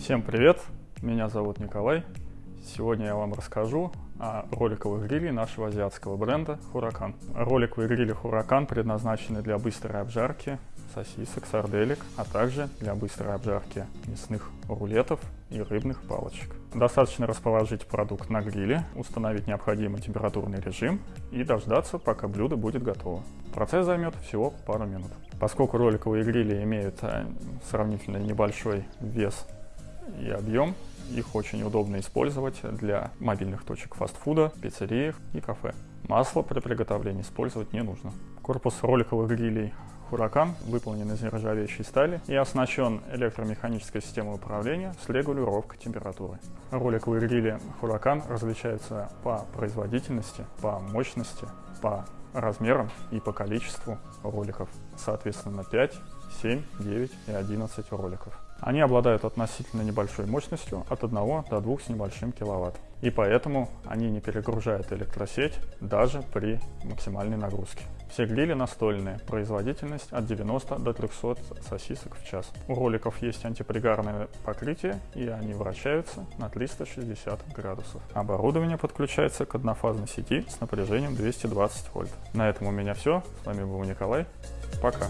Всем привет! Меня зовут Николай. Сегодня я вам расскажу о роликовых гриле нашего азиатского бренда Huracan. Роликовые грили Huracan предназначены для быстрой обжарки сосисок, сарделек, а также для быстрой обжарки мясных рулетов и рыбных палочек. Достаточно расположить продукт на гриле, установить необходимый температурный режим и дождаться, пока блюдо будет готово. Процесс займет всего пару минут. Поскольку роликовые грили имеют э, сравнительно небольшой вес и объем, их очень удобно использовать для мобильных точек фастфуда, пиццериях и кафе. Масло при приготовлении использовать не нужно. Корпус роликовых грилей Huracan выполнен из нержавеющей стали и оснащен электромеханической системой управления с регулировкой температуры. Роликовые грили Huracan различаются по производительности, по мощности, по размерам и по количеству роликов. Соответственно 5, 7, 9 и 11 роликов. Они обладают относительно небольшой мощностью от 1 до 2 с небольшим киловатт. И поэтому они не перегружают электросеть даже при максимальной нагрузке. Все грили настольные, производительность от 90 до 300 сосисок в час. У роликов есть антипригарное покрытие и они вращаются на 360 градусов. Оборудование подключается к однофазной сети с напряжением 220 вольт. На этом у меня все. С вами был Николай. Пока.